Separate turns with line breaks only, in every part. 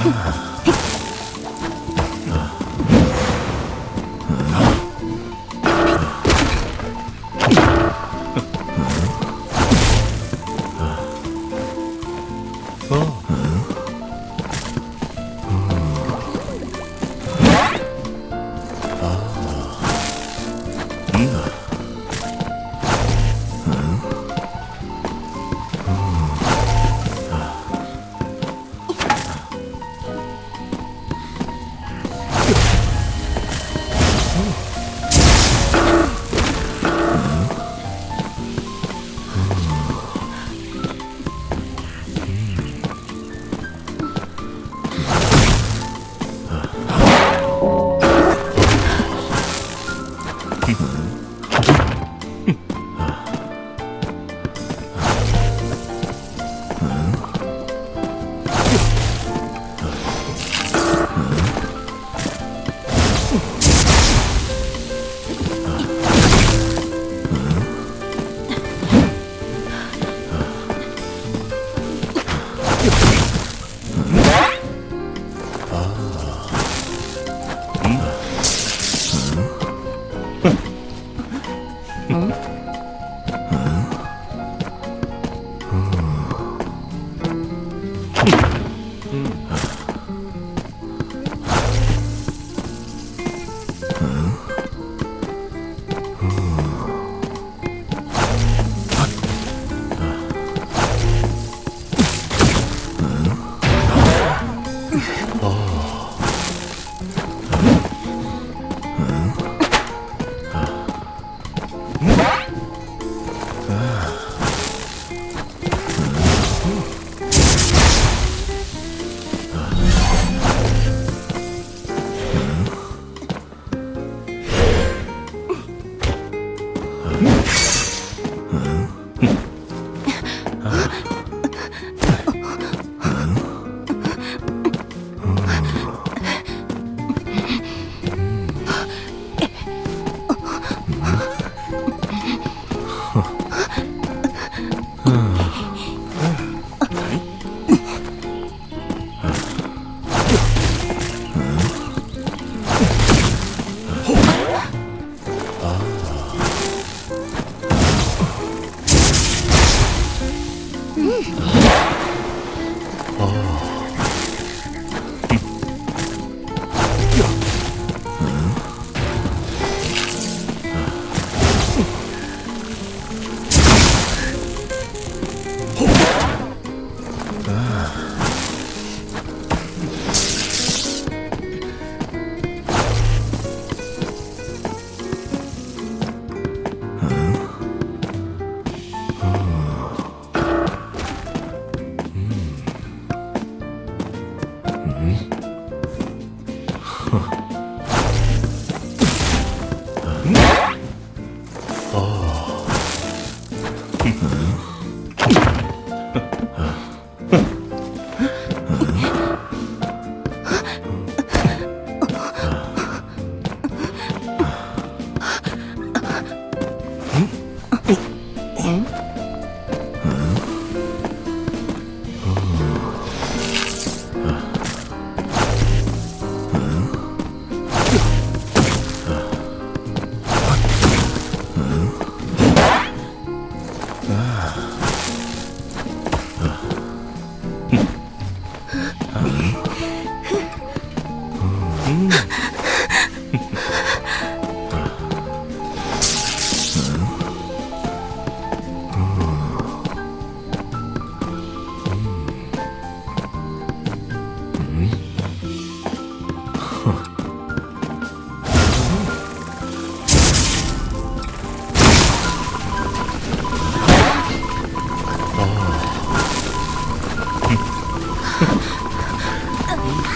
Ah.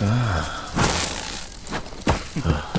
啊！啊！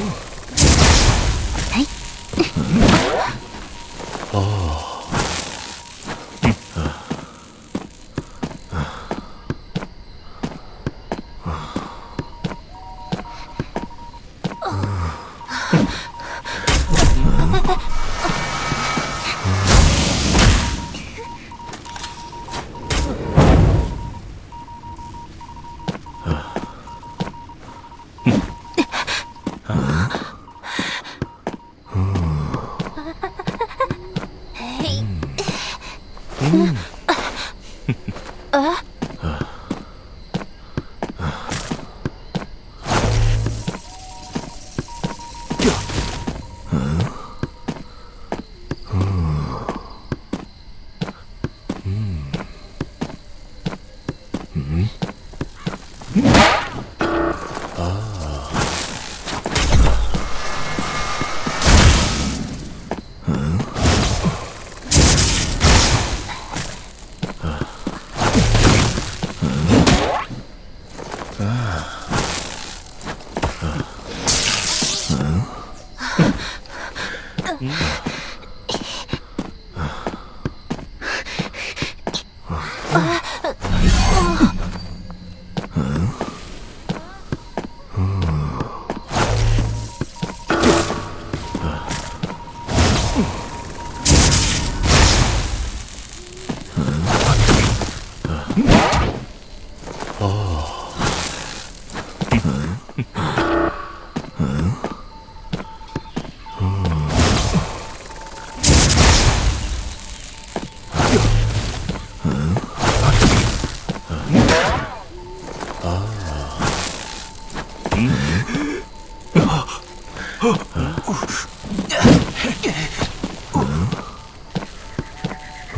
Ooh. 아.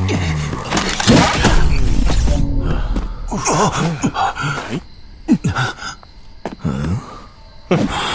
嗯。啊！